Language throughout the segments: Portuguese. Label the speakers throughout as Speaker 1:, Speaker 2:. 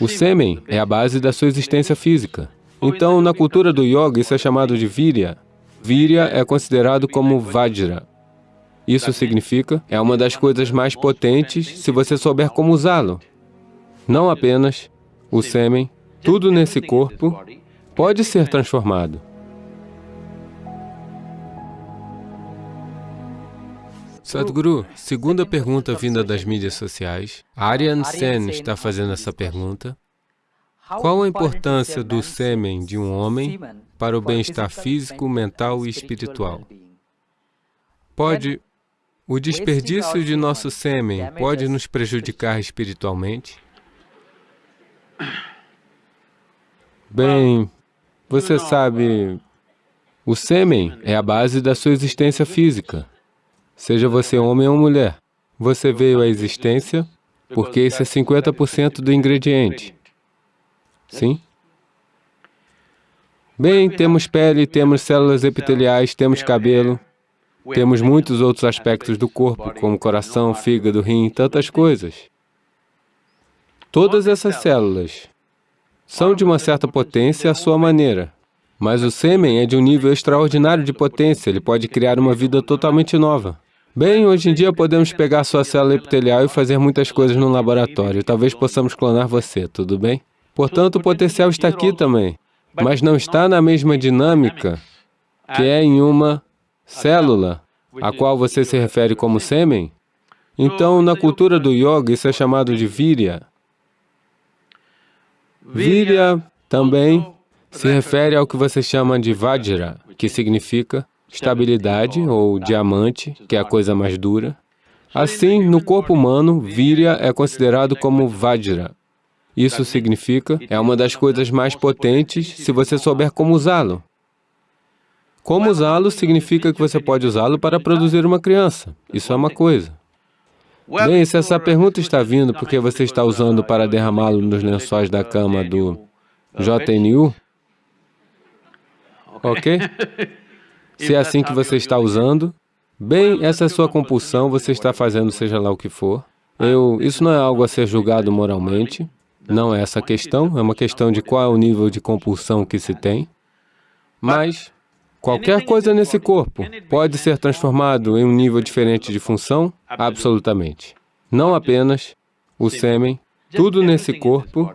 Speaker 1: O sêmen é a base da sua existência física. Então, na cultura do yoga, isso é chamado de virya. Virya é considerado como Vajra. Isso significa, é uma das coisas mais potentes se você souber como usá-lo. Não apenas o sêmen, tudo nesse corpo pode ser transformado. Sadhguru, segunda pergunta vinda das mídias sociais. Aryan Sen está fazendo essa pergunta. Qual a importância do sêmen de um homem para o bem-estar físico, mental e espiritual? Pode... O desperdício de nosso sêmen pode nos prejudicar espiritualmente? Bem, você sabe, o sêmen é a base da sua existência física. Seja você homem ou mulher, você veio à existência porque esse é 50% do ingrediente. Sim? Bem, temos pele, temos células epiteliais, temos cabelo, temos muitos outros aspectos do corpo, como coração, fígado, rim, tantas coisas. Todas essas células são de uma certa potência à sua maneira. Mas o sêmen é de um nível extraordinário de potência, ele pode criar uma vida totalmente nova. Bem, hoje em dia podemos pegar sua célula epitelial e fazer muitas coisas no laboratório. Talvez possamos clonar você, tudo bem? Portanto, o potencial está aqui também, mas não está na mesma dinâmica que é em uma célula, a qual você se refere como sêmen. Então, na cultura do yoga, isso é chamado de virya. Virya também se refere ao que você chama de vajra, que significa estabilidade ou diamante, que é a coisa mais dura. Assim, no corpo humano, Virya é considerado como Vajra. Isso significa, é uma das coisas mais potentes se você souber como usá-lo. Como usá-lo significa que você pode usá-lo para produzir uma criança. Isso é uma coisa. Bem, se essa pergunta está vindo porque você está usando para derramá-lo nos lençóis da cama do JNU, ok? Se é assim que você está usando, bem, essa é sua compulsão, você está fazendo seja lá o que for. Eu, isso não é algo a ser julgado moralmente, não é essa a questão, é uma questão de qual é o nível de compulsão que se tem. Mas qualquer coisa nesse corpo pode ser transformado em um nível diferente de função? Absolutamente. Não apenas o sêmen, tudo nesse corpo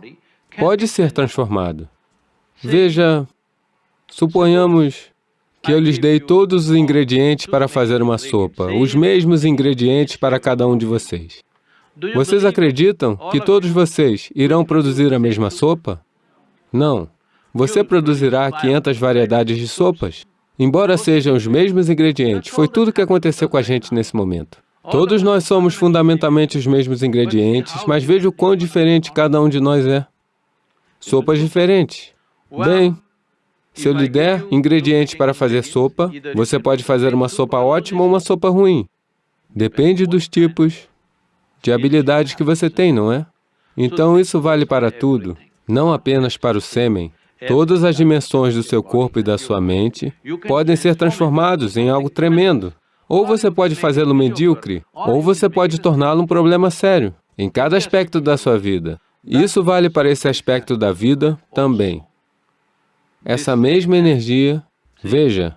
Speaker 1: pode ser transformado. Veja, suponhamos que eu lhes dei todos os ingredientes para fazer uma sopa, os mesmos ingredientes para cada um de vocês. Vocês acreditam que todos vocês irão produzir a mesma sopa? Não. Você produzirá 500 variedades de sopas. Embora sejam os mesmos ingredientes, foi tudo o que aconteceu com a gente nesse momento. Todos nós somos fundamentalmente os mesmos ingredientes, mas veja o quão diferente cada um de nós é. Sopas diferentes. Bem, se eu lhe der ingredientes para fazer sopa, você pode fazer uma sopa ótima ou uma sopa ruim. Depende dos tipos de habilidades que você tem, não é? Então isso vale para tudo, não apenas para o sêmen. Todas as dimensões do seu corpo e da sua mente podem ser transformados em algo tremendo. Ou você pode fazê-lo medíocre, ou você pode torná-lo um problema sério, em cada aspecto da sua vida. Isso vale para esse aspecto da vida também essa mesma energia, veja,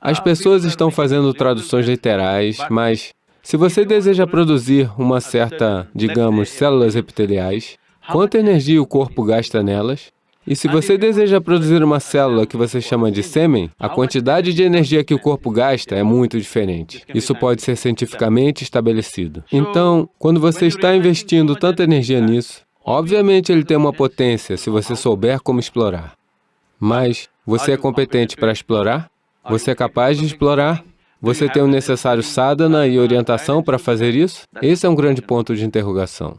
Speaker 1: as pessoas estão fazendo traduções literais, mas se você deseja produzir uma certa, digamos, células epiteliais, quanta energia o corpo gasta nelas? E se você deseja produzir uma célula que você chama de sêmen, a quantidade de energia que o corpo gasta é muito diferente. Isso pode ser cientificamente estabelecido. Então, quando você está investindo tanta energia nisso, obviamente ele tem uma potência se você souber como explorar. Mas você é competente para explorar? Você é capaz de explorar? Você tem o necessário sadhana e orientação para fazer isso? Esse é um grande ponto de interrogação.